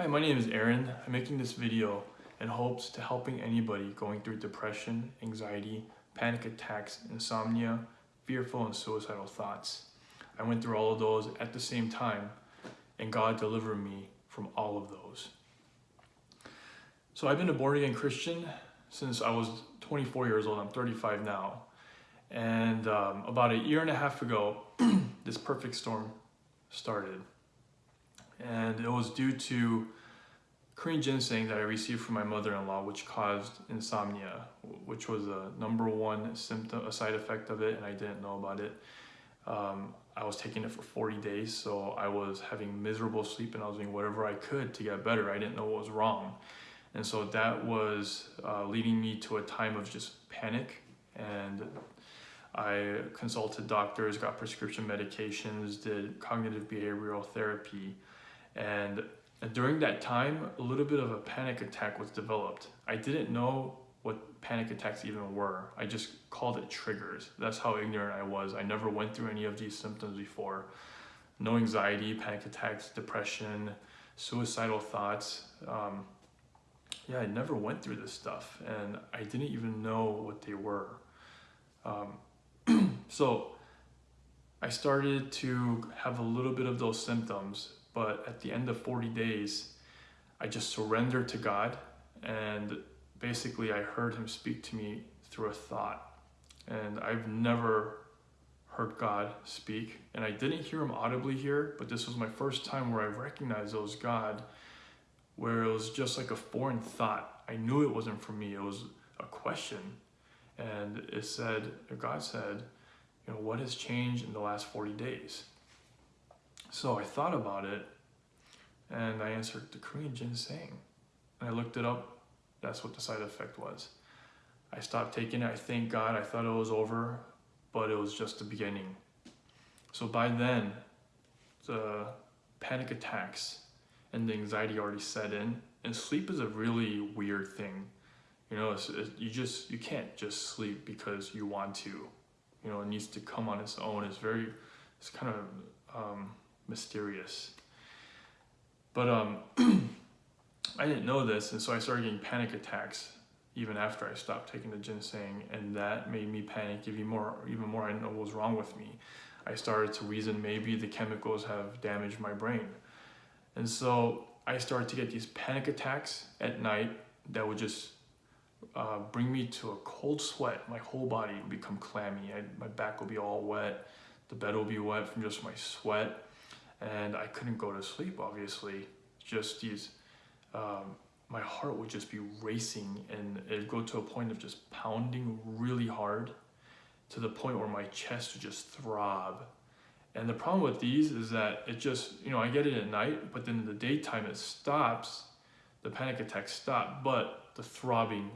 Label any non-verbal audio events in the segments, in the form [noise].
Hi, my name is Aaron. I'm making this video in hopes to helping anybody going through depression, anxiety, panic attacks, insomnia, fearful and suicidal thoughts. I went through all of those at the same time and God delivered me from all of those. So I've been a born again Christian since I was 24 years old. I'm 35 now. And um, about a year and a half ago, [clears throat] this perfect storm started. And it was due to Korean ginseng that I received from my mother-in-law, which caused insomnia, which was a number one symptom, a side effect of it, and I didn't know about it. Um, I was taking it for 40 days, so I was having miserable sleep and I was doing whatever I could to get better. I didn't know what was wrong. And so that was uh, leading me to a time of just panic and I consulted doctors, got prescription medications, did cognitive behavioral therapy, and during that time, a little bit of a panic attack was developed. I didn't know what panic attacks even were. I just called it triggers. That's how ignorant I was. I never went through any of these symptoms before. No anxiety, panic attacks, depression, suicidal thoughts. Um, yeah, I never went through this stuff and I didn't even know what they were. Um, [clears throat] so I started to have a little bit of those symptoms, but at the end of 40 days, I just surrendered to God and basically I heard him speak to me through a thought. And I've never heard God speak and I didn't hear him audibly here, but this was my first time where I recognized it was God, where it was just like a foreign thought. I knew it wasn't for me. It was a question. And it said, God said, you know, what has changed in the last 40 days? So I thought about it and I answered the Korean ginseng. And I looked it up. That's what the side effect was. I stopped taking it. I thank God. I thought it was over, but it was just the beginning. So by then, the panic attacks and the anxiety already set in. And sleep is a really weird thing. You know, it's, it, you just you can't just sleep because you want to you know, it needs to come on its own. It's very, it's kind of um, mysterious. But um, [clears throat] I didn't know this, and so I started getting panic attacks even after I stopped taking the ginseng, and that made me panic even more. Even more, I didn't know what was wrong with me. I started to reason maybe the chemicals have damaged my brain, and so I started to get these panic attacks at night that would just uh, bring me to a cold sweat. My whole body would become clammy. I, my back will be all wet. The bed will be wet from just my sweat. And I couldn't go to sleep, obviously. Just these, um, my heart would just be racing and it'd go to a point of just pounding really hard to the point where my chest would just throb. And the problem with these is that it just, you know, I get it at night, but then in the daytime it stops, the panic attacks stop, but the throbbing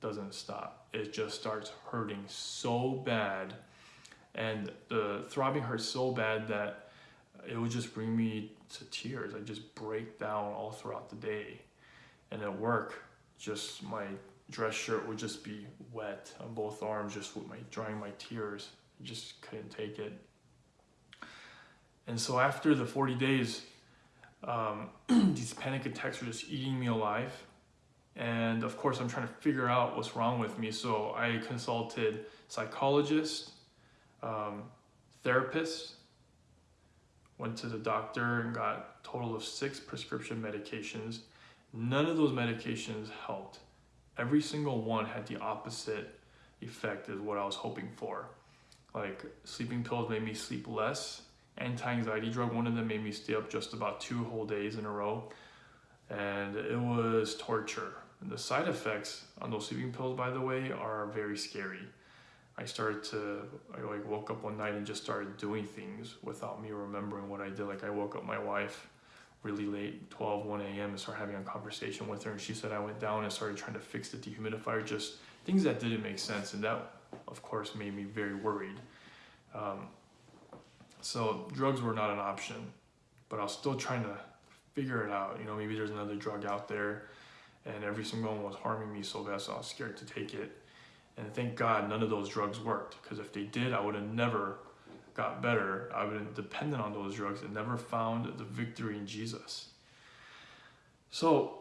doesn't stop. It just starts hurting so bad. And the throbbing hurts so bad that it would just bring me to tears. I just break down all throughout the day. And at work, just my dress shirt would just be wet on both arms, just with my drying my tears. I just couldn't take it. And so after the 40 days, um, [clears throat] these panic attacks were just eating me alive and of course I'm trying to figure out what's wrong with me so I consulted psychologists, um, therapist went to the doctor and got total of six prescription medications. None of those medications helped. Every single one had the opposite effect as what I was hoping for. Like sleeping pills made me sleep less. Anti-anxiety drug one of them made me stay up just about two whole days in a row. And it was torture. The side effects on those sleeping pills, by the way, are very scary. I started to, I like woke up one night and just started doing things without me remembering what I did. Like I woke up my wife really late, 12, 1 a.m. and started having a conversation with her. And she said I went down and started trying to fix the dehumidifier, just things that didn't make sense. And that, of course, made me very worried. Um, so drugs were not an option, but I was still trying to figure it out. You know, maybe there's another drug out there and every single one was harming me so bad so I was scared to take it. And thank God none of those drugs worked because if they did, I would have never got better. I would have depended on those drugs and never found the victory in Jesus. So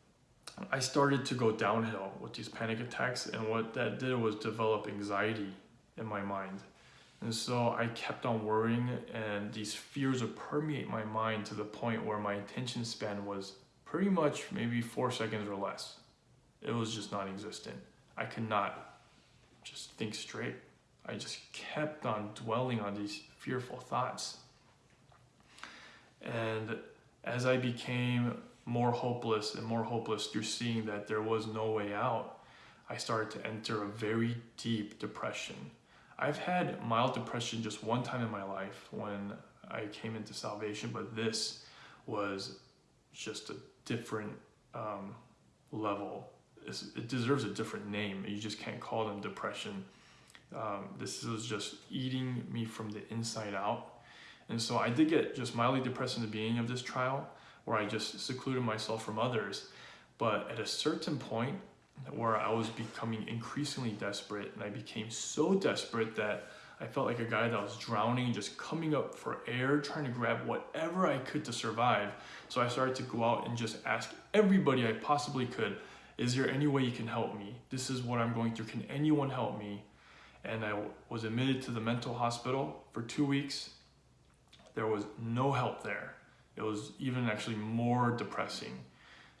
[clears throat] I started to go downhill with these panic attacks, and what that did was develop anxiety in my mind. And so I kept on worrying, and these fears would permeate my mind to the point where my attention span was pretty much maybe four seconds or less. It was just non existent. I could not just think straight. I just kept on dwelling on these fearful thoughts. And as I became more hopeless and more hopeless through seeing that there was no way out, I started to enter a very deep depression. I've had mild depression just one time in my life when I came into salvation, but this was just a different um, level. It deserves a different name. You just can't call them depression. Um, this was just eating me from the inside out. And so I did get just mildly depressed in the beginning of this trial, where I just secluded myself from others. But at a certain point, where I was becoming increasingly desperate, and I became so desperate that I felt like a guy that was drowning, just coming up for air, trying to grab whatever I could to survive. So I started to go out and just ask everybody I possibly could, is there any way you can help me? This is what I'm going through. Can anyone help me? And I was admitted to the mental hospital for two weeks. There was no help there. It was even actually more depressing.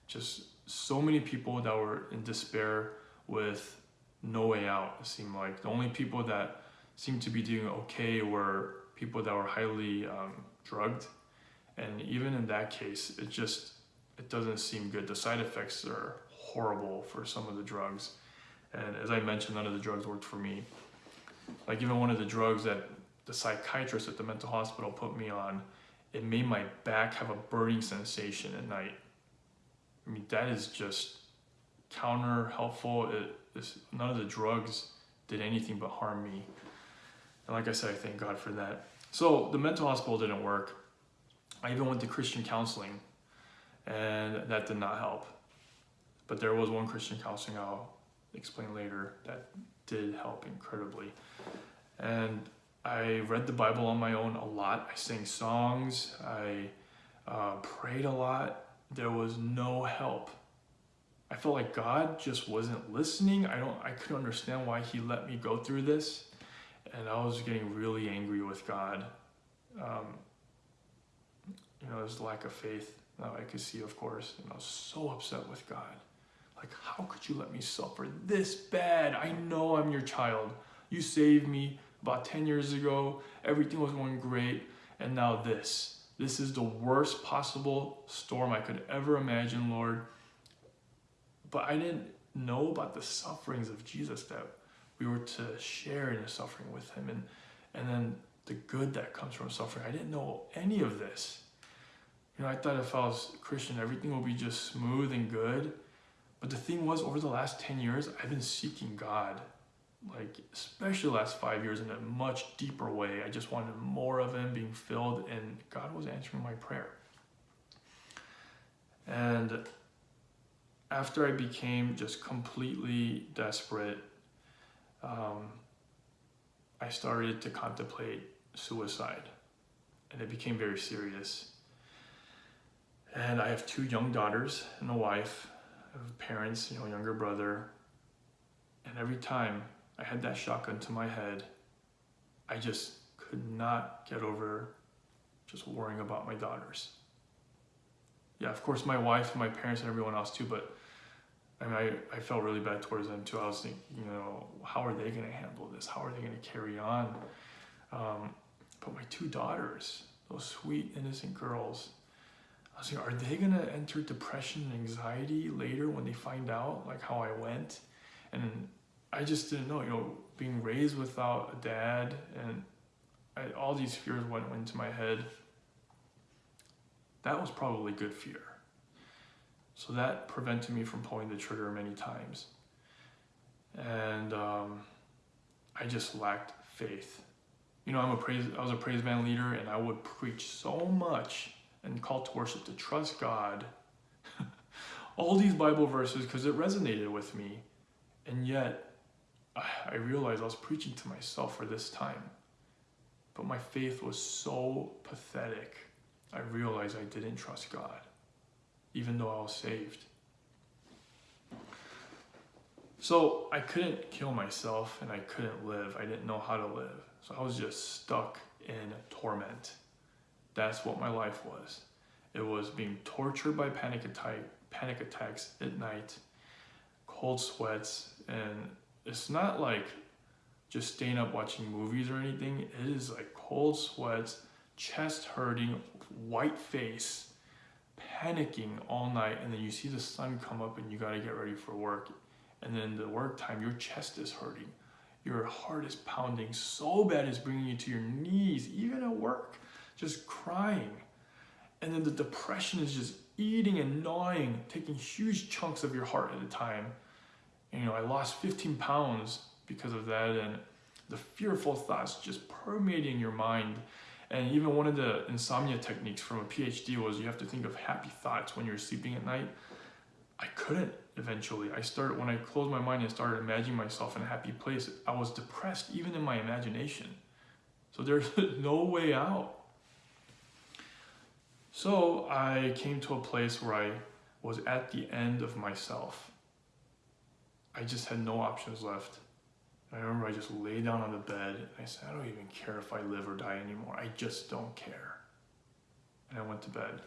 Just so many people that were in despair with no way out, it seemed like. The only people that seemed to be doing okay were people that were highly um, drugged. And even in that case, it just, it doesn't seem good. The side effects are horrible for some of the drugs. And as I mentioned, none of the drugs worked for me. Like even one of the drugs that the psychiatrist at the mental hospital put me on, it made my back have a burning sensation at night. I mean, that is just counter helpful. It, none of the drugs did anything but harm me. And like I said, I thank God for that. So the mental hospital didn't work. I even went to Christian counseling, and that did not help. But there was one Christian counseling I'll explain later that did help incredibly. And I read the Bible on my own a lot. I sang songs. I uh, prayed a lot there was no help. I felt like God just wasn't listening. I don't I couldn't understand why he let me go through this. And I was getting really angry with God. Um, you know, there's lack of faith that I could see, of course. And I was so upset with God. Like, how could you let me suffer this bad? I know I'm your child. You saved me about 10 years ago. Everything was going great. And now this. This is the worst possible storm I could ever imagine, Lord. But I didn't know about the sufferings of Jesus that we were to share in the suffering with him and and then the good that comes from suffering. I didn't know any of this. You know, I thought if I was Christian, everything would be just smooth and good. But the thing was, over the last 10 years, I've been seeking God like especially the last five years in a much deeper way. I just wanted more of him being filled and God was answering my prayer. And after I became just completely desperate, um, I started to contemplate suicide and it became very serious. And I have two young daughters and a wife, parents, you know, younger brother. And every time I had that shotgun to my head. I just could not get over just worrying about my daughters. Yeah, of course, my wife and my parents and everyone else too, but I mean, I, I felt really bad towards them too. I was thinking, you know, how are they going to handle this? How are they going to carry on? Um, but my two daughters, those sweet, innocent girls, I was like, are they to enter depression and anxiety later when they find out, like, how I went? And I just didn't know, you know, being raised without a dad and I, all these fears went into my head. That was probably good fear. So that prevented me from pulling the trigger many times. And um, I just lacked faith. You know, I'm a praise, I was a praise band leader and I would preach so much and call to worship to trust God. [laughs] all these Bible verses because it resonated with me. And yet I realized I was preaching to myself for this time. But my faith was so pathetic. I realized I didn't trust God. even though I was saved. So I couldn't kill myself and I couldn't live. I didn't know how to live. So I was just stuck in torment. That's what my life was. It was being tortured by panic attack, panic attacks at night, cold sweats, and it's not like just staying up watching movies or anything. It is like cold sweats, chest hurting, white face, panicking all night, and then you see the sun come up and you gotta get ready for work. And then the work time, your chest is hurting. Your heart is pounding so bad it's bringing you to your knees, even at work, just crying. And then the depression is just eating and gnawing, taking huge chunks of your heart at a time. And, you know, I lost 15 pounds because of that, and the fearful thoughts just permeating your mind. And even one of the insomnia techniques from a PhD was you have to think of happy thoughts when you're sleeping at night. I couldn't eventually. I started, when I closed my mind and started imagining myself in a happy place, I was depressed even in my imagination. So there's [laughs] no way out. So I came to a place where I was at the end of myself. I just had no options left. I remember I just lay down on the bed and I said, I don't even care if I live or die anymore. I just don't care. And I went to bed.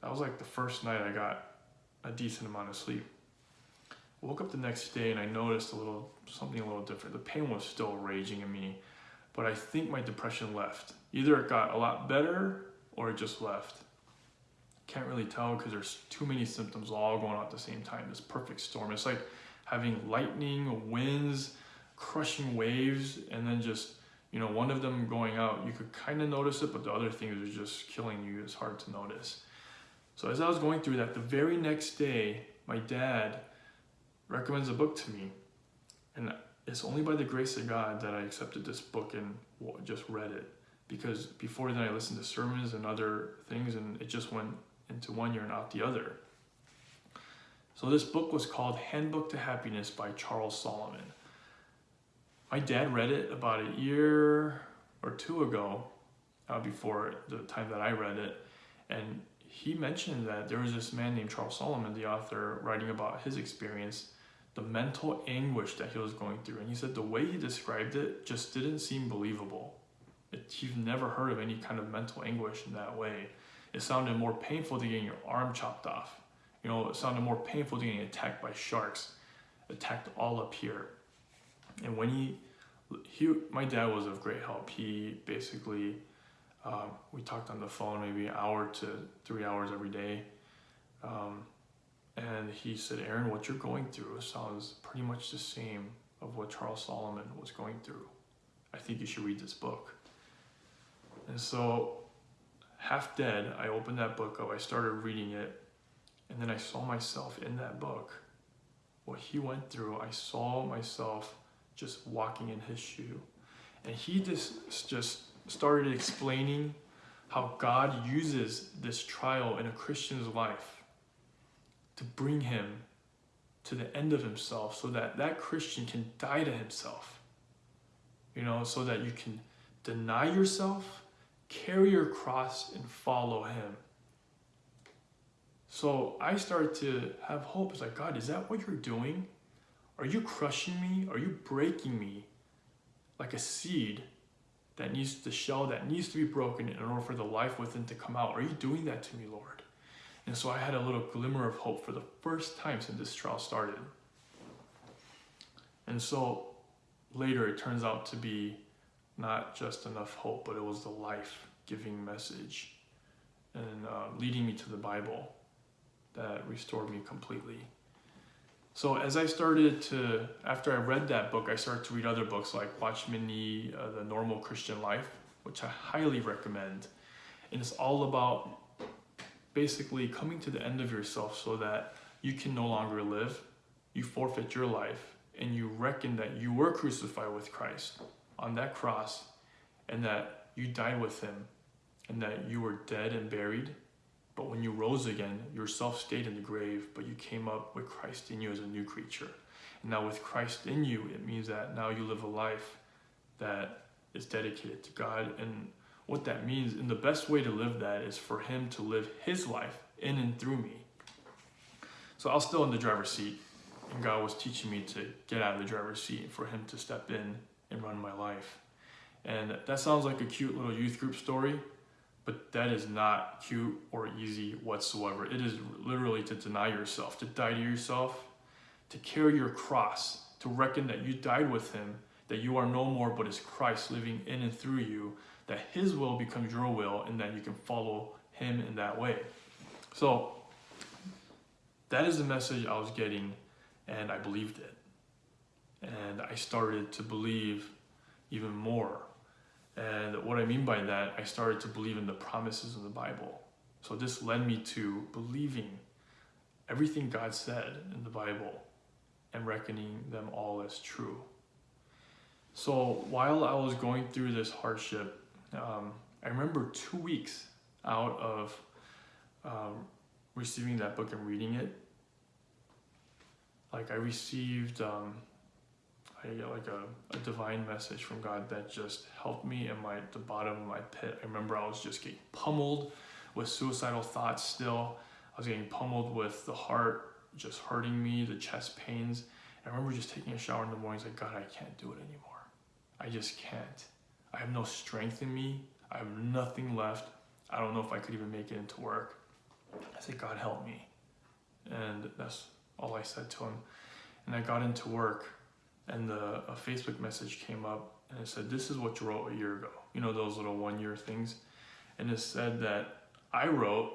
That was like the first night I got a decent amount of sleep. I woke up the next day and I noticed a little something a little different. The pain was still raging in me, but I think my depression left. Either it got a lot better or just left. Can't really tell because there's too many symptoms all going on at the same time. This perfect storm. It's like having lightning, winds, crushing waves, and then just you know one of them going out. You could kind of notice it, but the other things are just killing you. It's hard to notice. So as I was going through that, the very next day, my dad recommends a book to me. And it's only by the grace of God that I accepted this book and just read it. Because before then I listened to sermons and other things and it just went into one ear and out the other. So this book was called Handbook to Happiness by Charles Solomon. My dad read it about a year or two ago, uh, before the time that I read it, and he mentioned that there was this man named Charles Solomon, the author, writing about his experience, the mental anguish that he was going through. And he said the way he described it just didn't seem believable. It, he's never heard of any kind of mental anguish in that way. It sounded more painful than getting your arm chopped off. You know, it sounded more painful than getting attacked by sharks, attacked all up here. And when he, he, my dad was of great help. He basically um, we talked on the phone maybe an hour to three hours every day. Um, and he said, Aaron, what you're going through sounds pretty much the same of what Charles Solomon was going through. I think you should read this book. And so, half dead, I opened that book up, I started reading it, and then I saw myself in that book. What he went through, I saw myself just walking in his shoe. And he just, just started explaining how God uses this trial in a Christian's life to bring him to the end of himself so that that Christian can die to himself. You know, so that you can deny yourself, carry your cross, and follow him. So I started to have hope. It's like, God, is that what you're doing? Are you crushing me? Are you breaking me like a seed that needs the shell that needs to be broken in order for the life within to come out. Are you doing that to me, Lord? And so I had a little glimmer of hope for the first time since this trial started. And so later it turns out to be not just enough hope, but it was the life giving message and uh, leading me to the Bible that restored me completely. So as I started to, after I read that book, I started to read other books like Watchman Nee, uh, The Normal Christian Life, which I highly recommend. And it's all about basically coming to the end of yourself so that you can no longer live, you forfeit your life, and you reckon that you were crucified with Christ on that cross, and that you died with him, and that you were dead and buried, but when you rose again, yourself stayed in the grave, but you came up with Christ in you as a new creature. And now with Christ in you, it means that now you live a life that is dedicated to God. And what that means, and the best way to live that is for him to live his life in and through me. So I was still in the driver's seat, and God was teaching me to get out of the driver's seat for Him to step in and run my life. And that sounds like a cute little youth group story, but that is not cute or easy whatsoever. It is literally to deny yourself, to die to yourself, to carry your cross, to reckon that you died with Him, that you are no more but is Christ living in and through you, that His will becomes your will, and that you can follow Him in that way. So, that is the message I was getting, and I believed it. And I started to believe even more. And what I mean by that, I started to believe in the promises of the Bible. So this led me to believing everything God said in the Bible and reckoning them all as true. So while I was going through this hardship, um, I remember two weeks out of um, receiving that book and reading it, like I received um, I get like a, a divine message from God that just helped me in my the bottom of my pit. I remember I was just getting pummeled with suicidal thoughts still. I was getting pummeled with the heart just hurting me, the chest pains. And I remember just taking a shower in the mornings like, God, I can't do it anymore. I just can't. I have no strength in me. I have nothing left. I don't know if I could even make it into work. I said, God, help me. And that's all I said to him. And I got into work and the, a Facebook message came up and it said, this is what you wrote a year ago. You know, those little one year things. And it said that I wrote,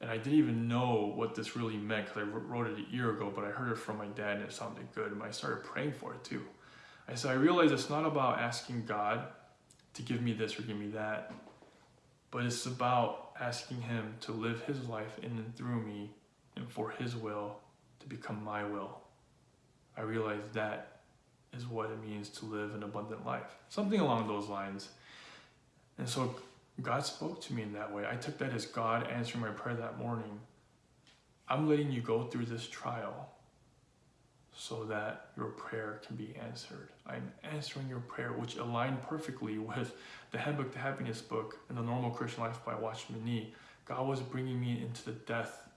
and I didn't even know what this really meant because I wrote it a year ago, but I heard it from my dad and it sounded good. And I started praying for it too. I said, I realized it's not about asking God to give me this or give me that, but it's about asking Him to live His life in and through me and for His will to become my will. I realized that is what it means to live an abundant life. Something along those lines. And so God spoke to me in that way. I took that as God answering my prayer that morning. I'm letting you go through this trial so that your prayer can be answered. I'm answering your prayer, which aligned perfectly [laughs] with the Handbook to Happiness book and the Normal Christian Life by Watchman Nee. God was bringing me into the death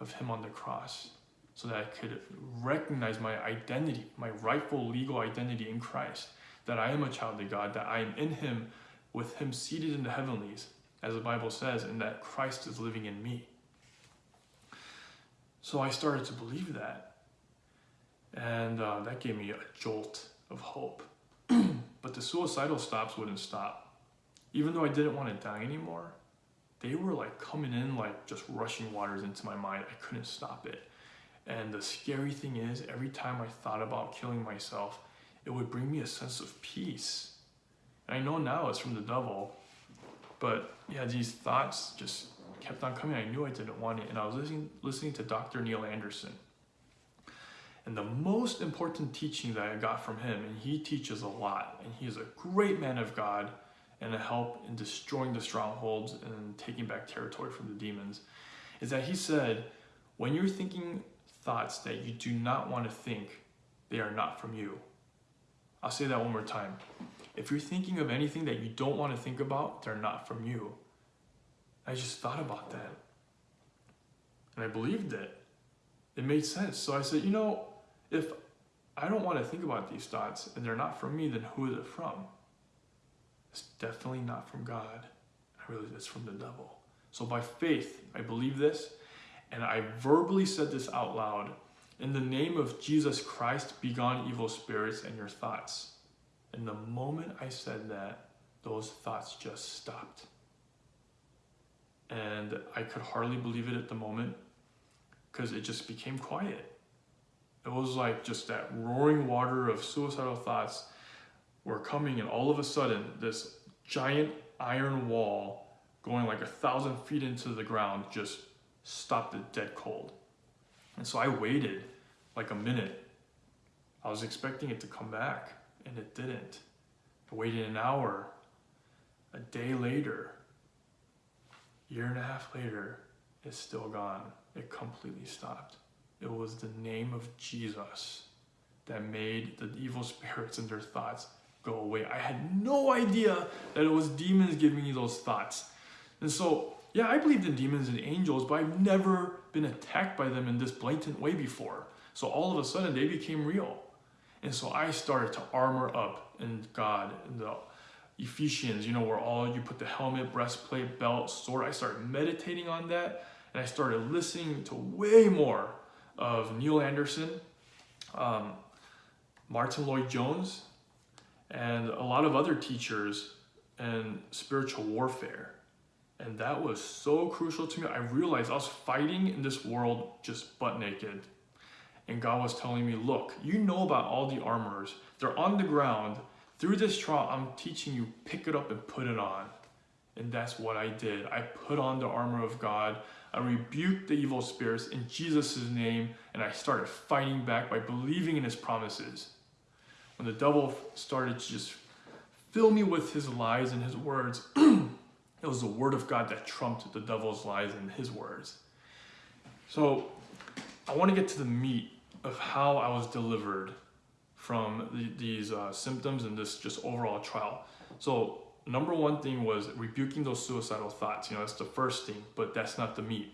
of Him on the cross so that I could recognize my identity, my rightful legal identity in Christ, that I am a child of God, that I am in Him, with Him seated in the heavenlies, as the Bible says, and that Christ is living in me. So I started to believe that. And uh, that gave me a jolt of hope. [clears throat] but the suicidal stops wouldn't stop. Even though I didn't want to die anymore, they were like coming in like just rushing waters into my mind. I couldn't stop it. And the scary thing is, every time I thought about killing myself, it would bring me a sense of peace. And I know now it's from the devil, but yeah, these thoughts just kept on coming. I knew I didn't want it. And I was listening, listening to Dr. Neil Anderson. And the most important teaching that I got from him, and he teaches a lot, and he is a great man of God and a help in destroying the strongholds and taking back territory from the demons, is that he said, when you're thinking thoughts that you do not want to think, they are not from you. I'll say that one more time. If you're thinking of anything that you don't want to think about, they're not from you. I just thought about that. And I believed it. It made sense. So I said, you know, if I don't want to think about these thoughts and they're not from me, then who is it from? It's definitely not from God. I realize it's from the devil. So by faith, I believe this and I verbally said this out loud In the name of Jesus Christ, begone evil spirits and your thoughts. And the moment I said that, those thoughts just stopped. And I could hardly believe it at the moment because it just became quiet. It was like just that roaring water of suicidal thoughts were coming, and all of a sudden, this giant iron wall going like a thousand feet into the ground just stopped it dead cold. And so I waited like a minute. I was expecting it to come back and it didn't. I waited an hour, a day later, year and a half later, it's still gone. It completely stopped. It was the name of Jesus that made the evil [laughs] spirits and their thoughts go away. I had no idea that it was demons giving me those thoughts. And so Yeah, I believed in demons and angels, but I've never been attacked by them in this blatant way before. So all of a sudden, they became real. And so I started to armor up in God, in the Ephesians, you know, where all you put the helmet, breastplate, belt, sword. I started meditating on that and I started listening to way more of Neil Anderson, um, Martyn Lloyd-Jones, and a lot of other teachers and spiritual warfare. And that was so crucial to me. I realized I was fighting in this world just butt naked. And God was telling me, look, you know about all the armors. They're on the ground. Through this trial, I'm teaching you, pick it up and put it on. And that's what I did. I put on the armor of God. I rebuked the evil spirits in Jesus' name. And I started fighting back by believing in his promises. When the devil started to just fill me with his lies and his words, [clears throat] it was the word of God that trumped the devil's lies and his words. So I want to get to the meat of how I was delivered from the, these uh, symptoms and this just overall trial. So number one thing was rebuking those suicidal thoughts. You know, that's the first thing, but that's not the meat.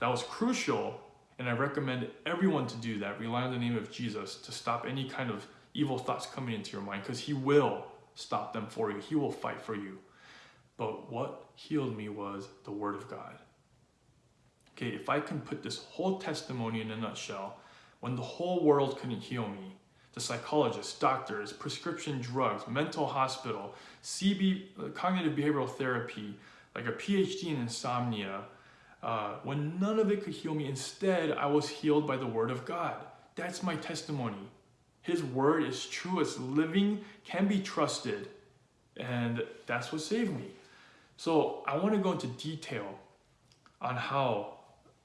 That was crucial, and I recommend everyone to do that. Rely on the name of Jesus to stop any kind of evil thoughts coming into your mind because he will stop them for you. He will fight for you. But what healed me was the word of God. Okay, if I can put this whole testimony in a nutshell, when the whole world couldn't heal me, the psychologists, doctors, prescription drugs, mental hospital, CB, uh, cognitive behavioral therapy, like a PhD in insomnia, uh, when none of it could heal me, instead I was healed by the word of God. That's my testimony. His word is true, it's living, can be trusted, and that's what saved me. So I want to go into detail on how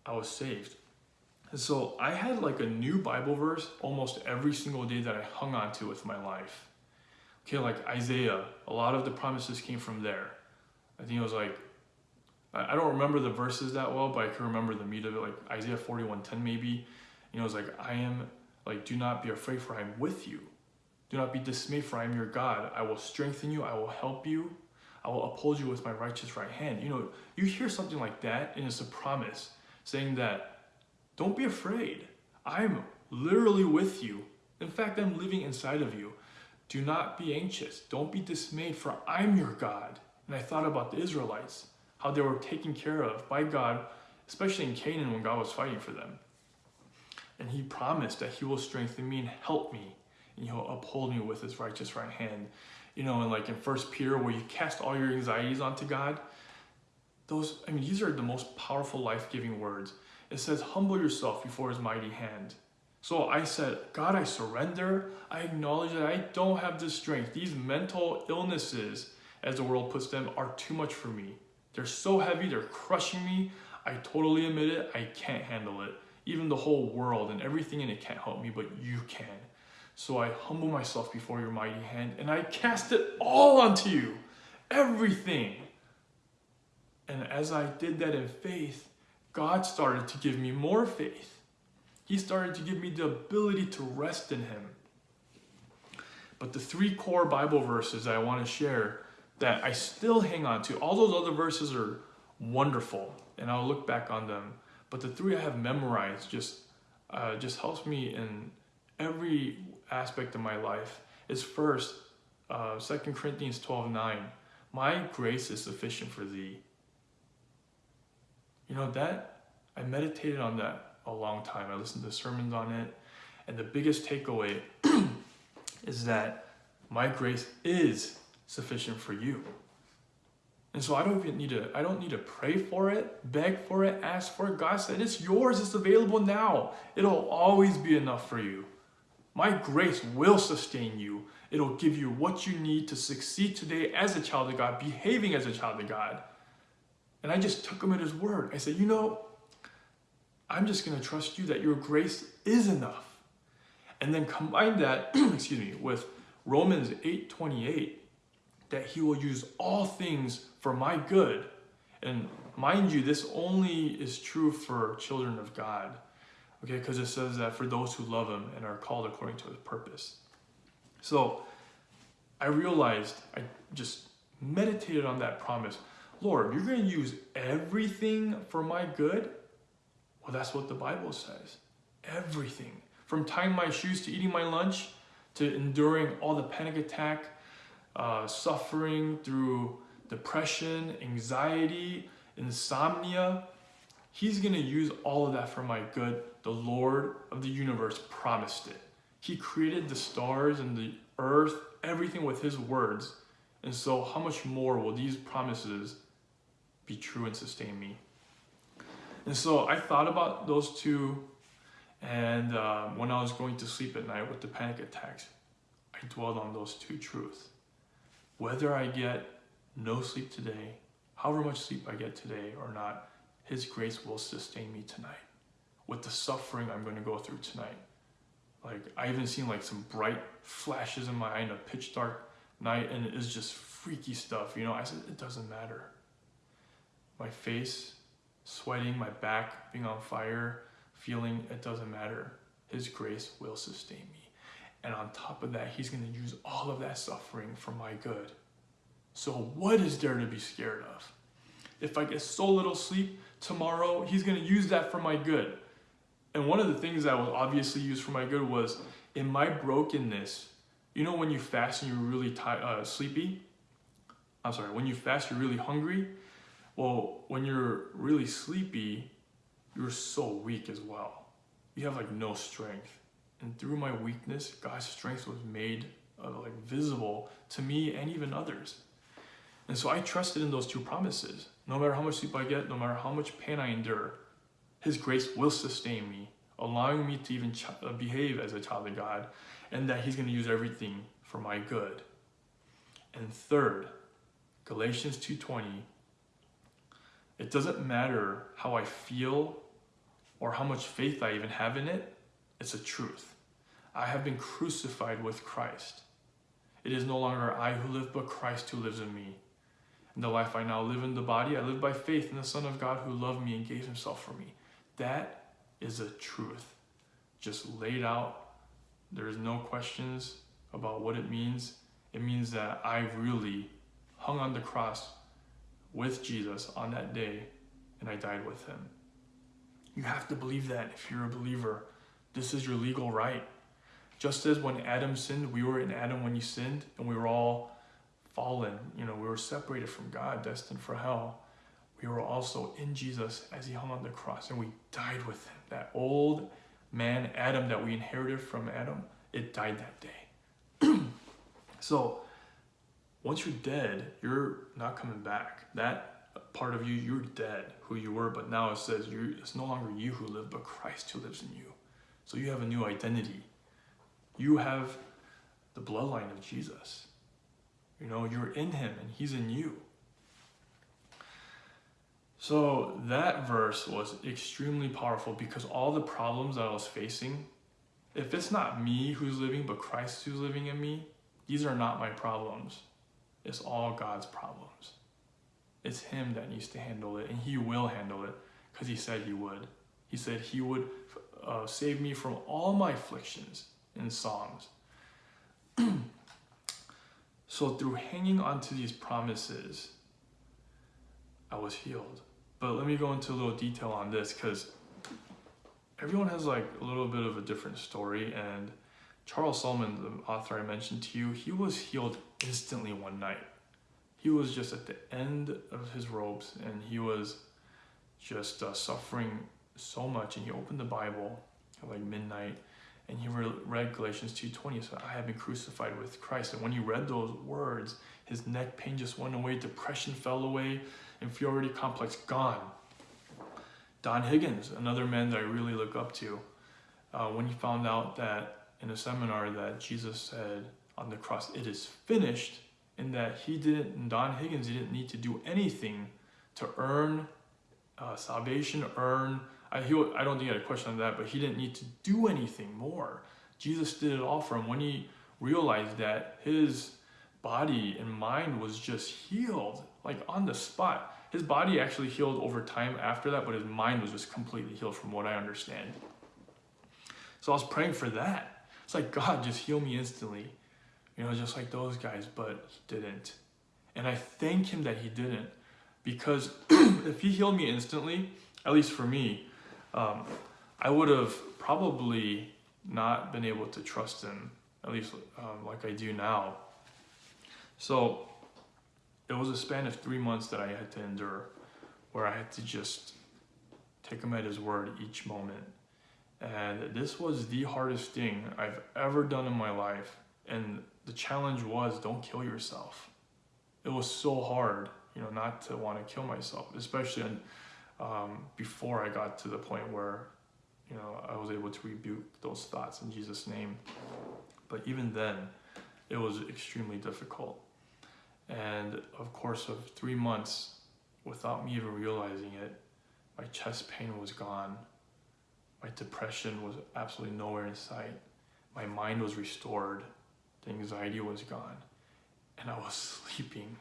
I was saved. And so I had like a new Bible verse almost every single day that I hung on to with my life. Okay, like Isaiah, a lot of the promises came from there. I think it was like, I don't remember the verses that well, but I can remember the meat of it, like Isaiah 41:10 maybe. You know, it's like, I am, like, do not be afraid, for I am with you. Do not be dismayed, for I am your God. I will strengthen you, I will help you, I will uphold you with my righteous right hand. You know, you hear something like that, and it's a promise saying that don't be afraid. I'm literally with you. In fact, I'm living inside of you. Do not be anxious. Don't be dismayed, for I'm your God. And I thought about the Israelites, how they were taken care of by God, especially in Canaan when God was fighting for them. And he promised that he will strengthen me and help me, and he'll uphold me with his righteous right hand. You know, and like in First Peter, where you cast all your anxieties onto God, those, I mean, these are the most powerful life-giving words. It says, humble yourself before his mighty hand. So I said, God, I surrender. I acknowledge that I don't have the strength. These mental illnesses, as the world puts them, are too much for me. They're so heavy, they're crushing me. I totally admit it. I can't handle it. Even the whole world and everything in it can't help me, but you can. So I humble myself before your mighty hand and I cast it all onto you. Everything. And as I did that in faith, God started to give me more faith. He started to give me the ability to rest in Him. But the three core Bible verses I want to share that I still hang on to, all those other verses are wonderful, and I'll look back on them. But the three I have memorized just uh, just helps me in every aspect of my life. Is first, uh, 2 Corinthians 12 9. My grace is sufficient for thee, you know, that, I meditated on that a long time. I listened to sermons on it. And the biggest takeaway [clears throat] is that my grace is sufficient for you. And so I don't even need to, I don't need to pray for it, beg for it, ask for it. God said, it's yours, it's available now. It'll always be enough for you. My grace will sustain you. It'll give you what you need to succeed today as a child of God, behaving as a child of God. And I just took him at his word. I said, you know, I'm just going to trust you that your grace is enough. And then combine that, [clears throat] excuse me, with Romans 8:28 that he will use all things for my good. And mind you, this only is true for children of God. Okay, because it says that for those who love him and are called according to his purpose. So I realized, I just meditated on that promise Lord, you're going to use everything for my good? Well, that's what the Bible says. Everything. From tying my shoes to eating my lunch to enduring all the panic attack, uh, suffering through depression, anxiety, insomnia. He's going to use all of that for my good. The Lord of the universe promised it. He created the stars and the earth, everything with His words. And so, how much more will these promises be true and sustain me? And so, I thought about those two. And uh, when I was going to sleep at night with the panic attacks, I dwelled on those two truths. Whether I get no sleep today, however much sleep I get today or not, His grace will sustain me tonight with the suffering I'm going to go through tonight. Like, I even seen like some bright flashes in my eye in a pitch dark night, and it's just freaky stuff. You know, I said, it doesn't matter. My face sweating, my back being on fire, feeling it doesn't matter. His grace will sustain me. And on top of that, he's going to use all of that suffering for my good. So, what is there to be scared of? If I get so little sleep tomorrow, he's going to use that for my good. And one of the things that was obviously used for my good was in my brokenness. You know, when you fast and you're really tired, uh, sleepy? I'm sorry, when you fast, you're really hungry. Well, when you're really sleepy, you're so weak as well. You have like no strength and through my weakness, God's strength was made uh, like visible to me and even others. And so I trusted in those two promises. No matter how much sleep I get, no matter how much pain I endure, His grace will sustain me, allowing me to even uh, behave as a child of God, and that He's going to use everything for my good. And third, Galatians 2:20. It doesn't matter how I feel or how much faith I even have in it. It's a truth. I have been crucified with Christ. It is no longer I who live, but Christ who lives in me. In the life I now live in the body, I live by faith in the Son of God who loved me and gave himself for me. That is a truth. Just laid out. There is no questions about what it means. It means that I really hung on the cross with Jesus on that day and I died with him. You have to believe that if you're a believer. This is your legal right. Just as when Adam sinned, we were in Adam when he sinned, and we were all fallen. You know, we were separated from God, destined for hell. We were also in Jesus as he hung on the cross, and we died with him. That old man, Adam, that we inherited from Adam, it died that day. [clears throat] so, once you're dead, you're not coming back. That part of you, you're dead, who you were, but now it says you it's no longer you who live, but Christ who lives in you. So you have a new identity. You have the bloodline of Jesus. You know, you're in him and he's in you. So that verse was extremely powerful because all the problems that I was facing, if it's not me who's living, but Christ who's living in me, these are not my problems. It's all God's problems. It's Him that needs to handle it, and He will handle it because He said He would. He said He would uh, save me from all my afflictions in Psalms. [clears throat] so through hanging on to these promises, I was healed. But let me go into a little detail on this because everyone has like a little bit of a different story. And Charles Solomon, the author I mentioned to you, he was healed instantly one night. He was just at the end of his ropes and he was just uh, suffering so much and he opened the Bible at like midnight and he read Galatians 2.20 so I have been crucified with Christ. And when he read those words his neck pain just went away depression fell away inferiority complex gone. Don Higgins another man that I really look up to uh, when he found out that in a seminar that Jesus said on the cross it is finished and that he didn't and Don Higgins he didn't need to do anything to earn uh, salvation earn I, he, I don't think he had a question on that, but he didn't need to do anything more. Jesus did it all for him when he realized that his body and mind was just healed, like on the spot. His body actually healed over time after that, but his mind was just completely healed from what I understand. So I was praying for that. It's like, God, just heal me instantly. You know, just like those guys, but he didn't. And I thank him that he didn't because [clears throat] if he healed me instantly, at least for me, um, I would have probably not been able to trust him, at least um, like I do now. So it was a span of three months that I had to endure where I had to just take him at his word each moment. And this was the hardest thing I've ever done in my life. And the challenge was don't kill yourself. It was so hard, you know, not to want to kill myself, especially um, before I got to the point where, you know, I was able to rebuke those thoughts in Jesus' name. But even then, it was extremely difficult. And of course, of three months, without me even realizing it, my chest pain was gone. My depression was absolutely nowhere in sight. My mind was restored. The anxiety was gone. And I was [laughs] sleeping.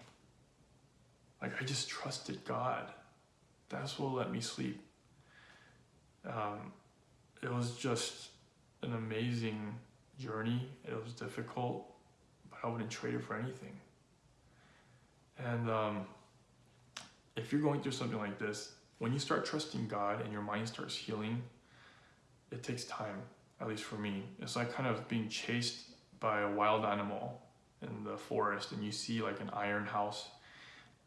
Like I just trusted God. That's what let me sleep. Um, it was just an amazing journey. It was difficult, but I wouldn't trade it for anything. And um, if you're going through something like this, when you start trusting God and your mind starts healing, it takes time, at least for me. It's like kind of being chased by a wild animal in the forest and you see like an iron house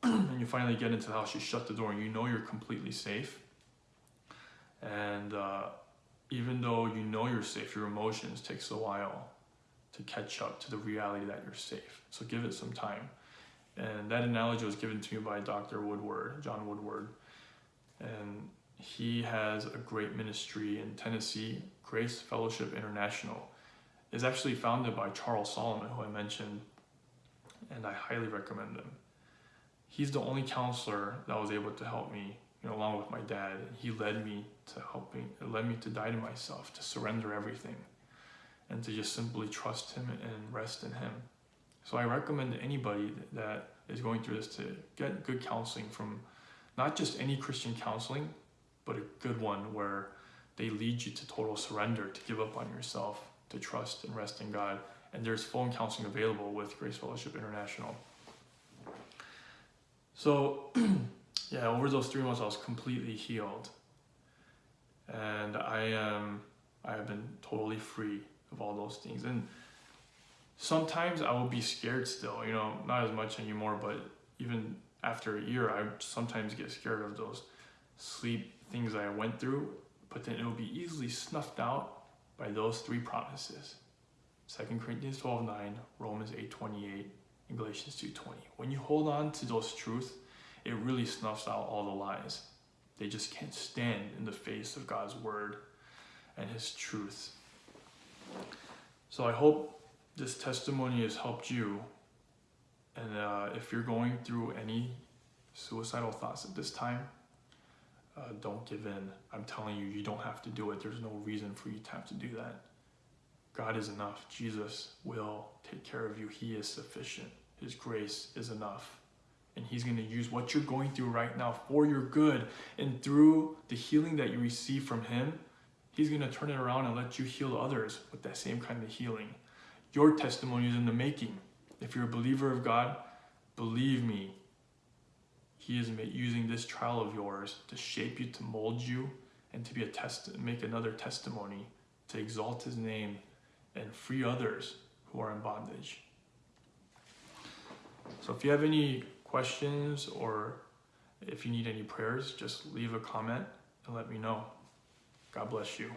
and you finally get into the house, you shut the door and you know you're completely safe. And uh, even though you know you're safe, your emotions takes a while to catch up to the reality that you're safe. So give it some time. And that analogy was given to me by Dr. Woodward, John Woodward. And he has a great ministry in Tennessee, Grace Fellowship International. is actually founded by Charles Solomon, who I mentioned, and I highly recommend them. He's the only counselor that was able to help me, you know, along with my dad. He led me to helping, led me to die to myself, to surrender everything, and to just simply trust him and rest in him. So I recommend to anybody that is going through this to get good counseling from not just any Christian counseling, but a good one where they lead you to total surrender, to give up on yourself, to trust and rest in God. And there's phone counseling available with Grace Fellowship International. So, [clears throat] yeah, over those three months, I was completely healed, and I am I have been totally free of all those things. And sometimes I will be scared still, you know, not as much anymore, but even after a year, I sometimes get scared of those sleep things I went through, but then it will be easily snuffed out by those three promises. 2 Corinthians 12 9, Romans 8 28, and Galatians 2 20. When you hold on to those truths, it really snuffs out all the lies. They just can't stand in the face of God's word and his truth. So I hope this testimony has helped you. And uh, if you're going through any suicidal thoughts at this time, uh, don't give in. I'm telling you, you don't have to do it. There's no reason for you to have to do that. God is enough. Jesus will take care of you. He is sufficient. His grace is enough. And He's going to use what you're going through right now for your good. And through the healing that you receive from Him, He's going to turn it around and let you heal others with that same kind of healing. Your testimony is in the making. If you're a believer of God, believe me, He is using this trial of yours to shape you, to mold you, and to be a test, make another testimony to exalt His name and free others who are in bondage. So if you have any questions or if you need any prayers, just leave a comment and let me know. God bless you.